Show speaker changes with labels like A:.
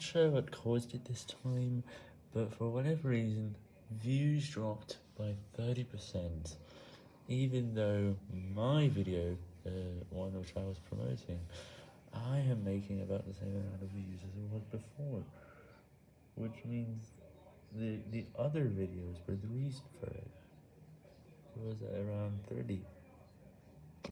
A: not sure what caused it this time, but for whatever reason, views dropped by 30%, even though my video, uh, one which I was promoting, I am making about the same amount of views as it was before, which means the, the other videos were the reason for it. It was around 30.